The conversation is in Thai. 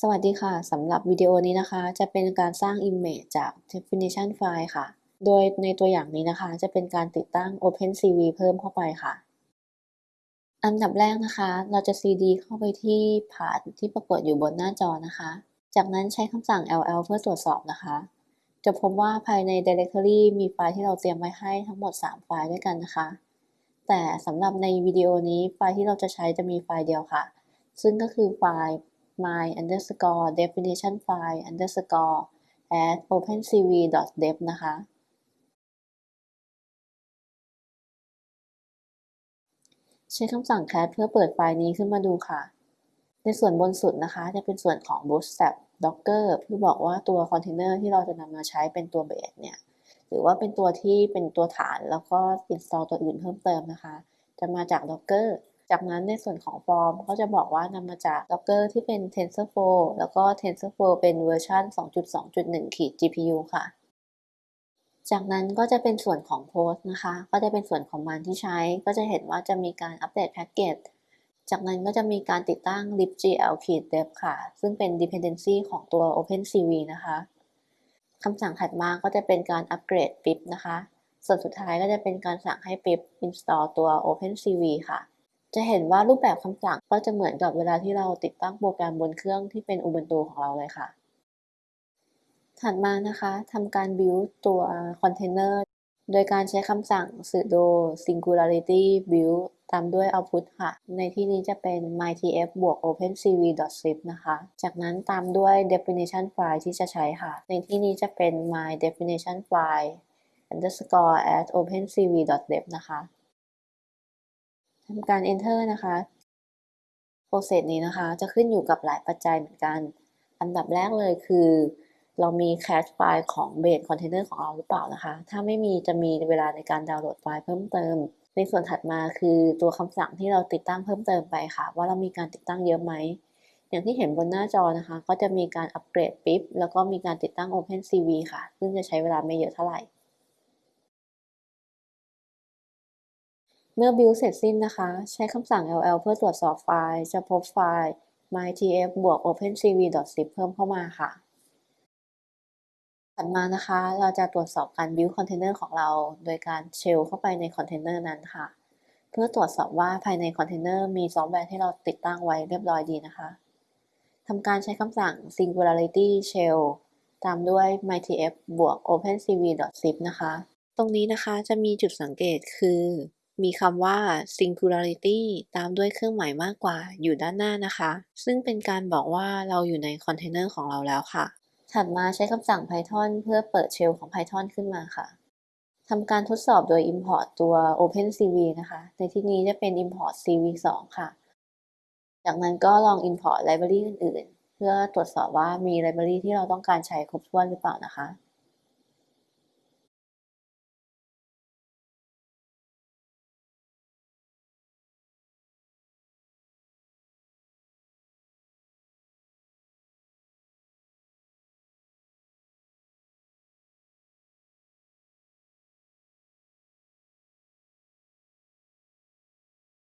สวัสดีค่ะ สำหรับวิดีโอนี้นะคะ จะเป็นการสร้าง Image จาก Definition File ค่ะ โดยในตัวอย่างนี้นะคะ จะเป็นการติดตั้ง OpenCV เพิ่มเข้าไปค่ะ อันดับแรกนะคะ เราจะ cd เข้าไปที่ผ่านที่ปรากฏอยู่บนหน้าจอนะคะ จากนั้นใช้คำสั่ง ll เพื่อตรวจสอบนะคะ จะพบว่าภายใน Directory มีไฟล์ที่เราเตรียมไว้ให้ทั้งหมด 3 ไฟล์ด้วยกันนะคะ แต่สำหรับในวิดีโอนี้ไฟล์ที่เราจะใช้จะมีไฟล์เดียวค่ะ ซึ่งก็คือไฟล์ my underscore definition file underscore at opencv dev นะคะ ใช้คำสั่ง cat เพื่อเปิดไฟล์นี้ขึ้นมาดูค่ะ ในส่วนบนสุดนะคะ จะเป็นส่วนของ bootstrap docker เพื่อบอกว่าตัวคอนเทนเนอร์ที่เราจะนำมาใช้เป็นตัว base เนี่ย หรือว่าเป็นตัวที่เป็นตัวฐานแล้วก็ install ตัวอื่นเพิ่มเติมนะคะ จะมาจาก docker จากนั้นในส่วนของฟอร์มก็จะบอกว่านำมาจาก Docker ที่เป็น TensorFlow แล้วก็ TensorFlow เป็นเวอร์ชัน2.2.1ขีด GPU ค่ะจากนั้นก็จะเป็นส่วนของ Post นะคะ ก็จะเป็นส่วนของมันที่ใช้ ก็จะเห็นว่าจะมีการอัปเดตแพ็กเกจ จากนั้นก็จะมีการติดตั้ง libgl-dev ค่ะ ซึ่งเป็น dependency ของตัว OpenCV นะคะ คำสั่งถัดมาก็จะเป็นการอัปเกรด pip นะคะ ส่วนสุดท้ายก็จะเป็นการสั่งให้ pip install ตัว OpenCV ค่ะ จะเห็นว่ารูปแบบคำสั่งก็จะเหมือนกับเวลาที่เราติดตั้งโปรแกรมบนเครื่องที่เป็น Ubuntu ของเราเลยค่ะ ถัดมานะคะทำการ build ตัวคอนเทนเนอร์โดยการใช้คำสั่ง sudo singularity build ตามด้วย output ค่ะ ในที่นี้จะเป็น mytf บวก opencv.zip นะคะ จากนั้นตามด้วย definition file ที่จะใช้ค่ะ ในที่นี้จะเป็น my definition file underscore at opencv.dev นะคะ ทำการ enter นะคะ process นี้นะคะ จะขึ้นอยู่กับหลายปัจจัยเหมือนกัน อันดับแรกเลยคือ เรามี cache ไฟล์ของ base container ของเราหรือเปล่านะคะ ถ้าไม่มีจะมีเวลาในการดาวน์โหลดไฟล์เพิ่มเติม ในส่วนถัดมาคือตัวคำสั่งที่เราติดตั้งเพิ่มเติมไปค่ะ ว่าเรามีการติดตั้งเยอะไหม อย่างที่เห็นบนหน้าจอนะคะ ก็จะมีการอัปเกรดปิ๊บแล้วก็มีการติดตั้ง OpenCV ค่ะ ซึ่งจะใช้เวลาไม่เยอะเท่าไหร่ เมื่อ build เสร็จสิ้นนะคะ ใช้คำสั่ง ll เพื่อตรวจสอบไฟล์ จะพบไฟล์ mytf บวก opencv.zip เพิ่มเข้ามาค่ะ ถัดมานะคะ เราจะตรวจสอบการ build container ของเรา โดยการ shell เข้าไปในคอนเทนเนอร์นั้นค่ะ เพื่อตรวจสอบว่าภายในคอนเทนเนอร์มีซอฟต์แวร์ที่เราติดตั้งไว้เรียบร้อยดีนะคะทำการใช้คำสั่ง singularity shell ตามด้วย mytf บวก opencv.sif นะคะ ตรงนี้นะคะจะมีจุดสังเกตคือ มีคำว่า singularity ตามด้วยเครื่องหมายมากกว่าอยู่ด้านหน้านะคะ ซึ่งเป็นการบอกว่าเราอยู่ในคอนเทนเนอร์ของเราแล้วค่ะ ถัดมาใช้คำสั่ง Python เพื่อเปิด shell ของ Python ขึ้นมาค่ะทำการทดสอบโดย import ตัว OpenCV นะคะ ในที่นี้จะเป็น import cv2 ค่ะ จากนั้นก็ลอง import library อื่น ๆ เพื่อตรวจสอบว่ามี library ที่เราต้องการใช้ครบถ้วนหรือเปล่านะคะ